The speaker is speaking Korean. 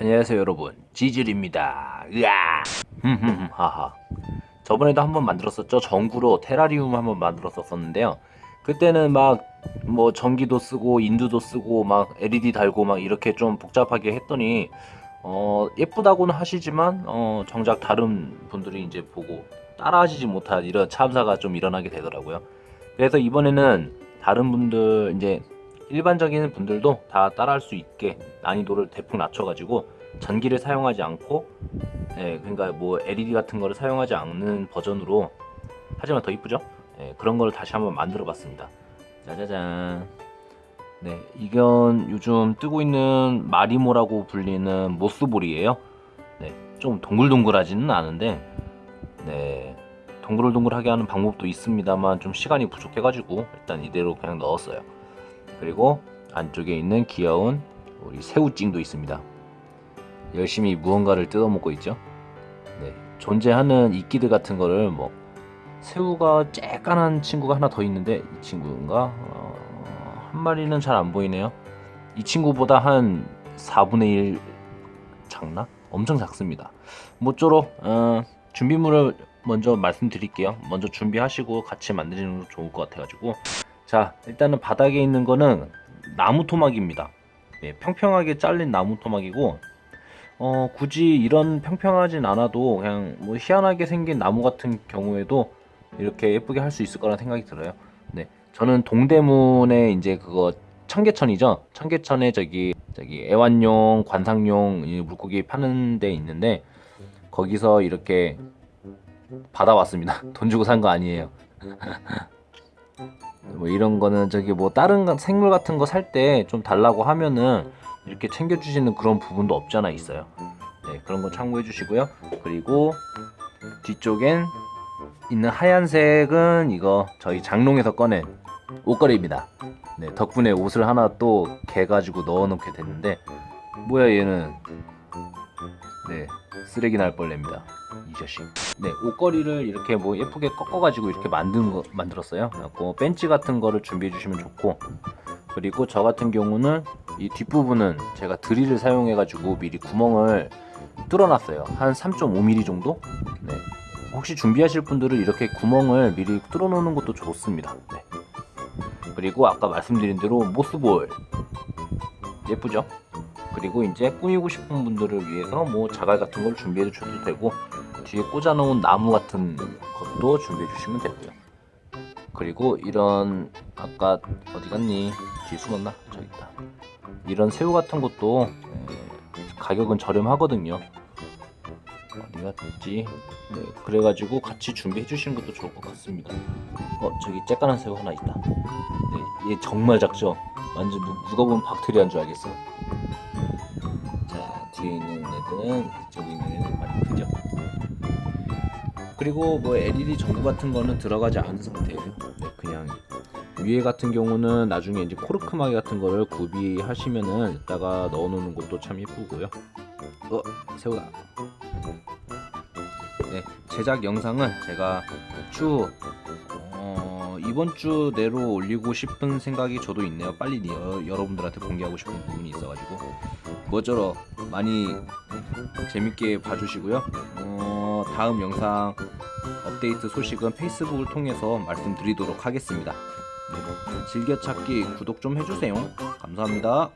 안녕하세요 여러분. 지질입니다. 으아! 하하. 저번에도 한번 만들었었죠? 전구로 테라리움 한번 만들었었는데요. 그때는 막 뭐 전기도 쓰고 인두도 쓰고 막 LED 달고 막 이렇게 좀 복잡하게 했더니 어 예쁘다고는 하시지만 어 정작 다른 분들이 이제 보고 따라하시지 못한 이런 참사가 좀 일어나게 되더라고요. 그래서 이번에는 다른 분들 이제 일반적인 분들도 다 따라할 수 있게 난이도를 대폭 낮춰가지고 전기를 사용하지 않고 예, 그러니까 뭐 LED 같은 거를 사용하지 않는 버전으로 하지만 더 이쁘죠? 예, 그런 걸 다시 한번 만들어 봤습니다. 짜자잔. 네 이건 요즘 뜨고 있는 마리모라고 불리는 모스볼이에요. 네, 좀 동글동글하지는 않은데 네 동글동글하게 하는 방법도 있습니다만 좀 시간이 부족해가지고 일단 이대로 그냥 넣었어요 그리고 안쪽에 있는 귀여운 우리 새우찡도 있습니다. 열심히 무언가를 뜯어먹고 있죠. 네, 존재하는 이끼들 같은 거를 뭐 새우가 쬐깐한 친구가 하나 더 있는데 이 친구인가 어, 한 마리는 잘 안 보이네요. 이 친구보다 한 4분의 1 작나? 엄청 작습니다. 모쪼록 어, 준비물을 먼저 말씀드릴게요. 먼저 준비하시고 같이 만드시는 거 좋을 것 같아가지고 자 일단은 바닥에 있는 거는 나무 토막입니다. 네, 평평하게 잘린 나무 토막이고 어, 굳이 이런 평평하진 않아도 그냥 뭐 희한하게 생긴 나무 같은 경우에도 이렇게 예쁘게 할 수 있을 거라 생각이 들어요. 네, 저는 동대문에 이제 그거 청계천이죠? 청계천에 저기 저기 애완용 관상용 물고기 파는 데 있는데 거기서 이렇게 받아왔습니다. 돈 주고 산 거 아니에요 뭐 이런 거는 저기 뭐 다른 생물 같은 거 살 때 좀 달라고 하면은 이렇게 챙겨주시는 그런 부분도 없잖아 있어요. 네 그런 거 참고해 주시고요. 그리고 뒤쪽엔 있는 하얀색은 이거 저희 장롱에서 꺼낸 옷걸이입니다. 네 덕분에 옷을 하나 또 개가지고 넣어 놓게 됐는데 뭐야 얘는 네 쓰레기 날 뻔냅니다. 이 자식. 네 옷걸이를 이렇게 뭐 예쁘게 꺾어 가지고 이렇게 만든 거 만들었어요. 그래갖고 벤치 같은 거를 준비해 주시면 좋고 그리고 저 같은 경우는 이 뒷부분은 제가 드릴을 사용해 가지고 미리 구멍을 뚫어 놨어요. 한 3.5mm 정도? 네. 혹시 준비하실 분들은 이렇게 구멍을 미리 뚫어 놓는 것도 좋습니다. 네. 그리고 아까 말씀드린 대로 모스볼. 예쁘죠 그리고 이제 꾸미고 싶은 분들을 위해서 뭐 자갈 같은 걸 준비해 주셔도 되고 뒤에 꽂아 놓은 나무 같은 것도 준비해 주시면 되고요. 그리고 이런 아까 어디 갔니? 뒤에 숨었나? 저기 있다. 이런 새우 같은 것도 가격은 저렴하거든요. 어디 갔지? 네, 그래가지고 같이 준비해 주시는 것도 좋을 것 같습니다. 어 저기 쬐깐한 새우 하나 있다. 네, 얘 정말 작죠? 완전 누가 보면 박테리아인 줄 알겠어. 자 뒤에 있는 애들은 저기 있는 애는 많이 크죠. 그리고 뭐 LED 전구 같은 거는 들어가지 않은 상태예요. 네, 그냥 위에 같은 경우는 나중에 이제 코르크마개 같은 거를 구비하시면은 이따가 넣어 놓는 것도 참 예쁘고요. 어 새우다. 네 제작 영상은 제가 쭉 어, 이번 주 내로 올리고 싶은 생각이 저도 있네요. 빨리 여, 여러분들한테 공개하고 싶은 부분이 있어가지고. 뭐저러 많이 재밌게 봐주시고요. 어, 다음 영상 업데이트 소식은 페이스북을 통해서 말씀드리도록 하겠습니다. 네, 즐겨찾기 구독 좀 해주세요. 감사합니다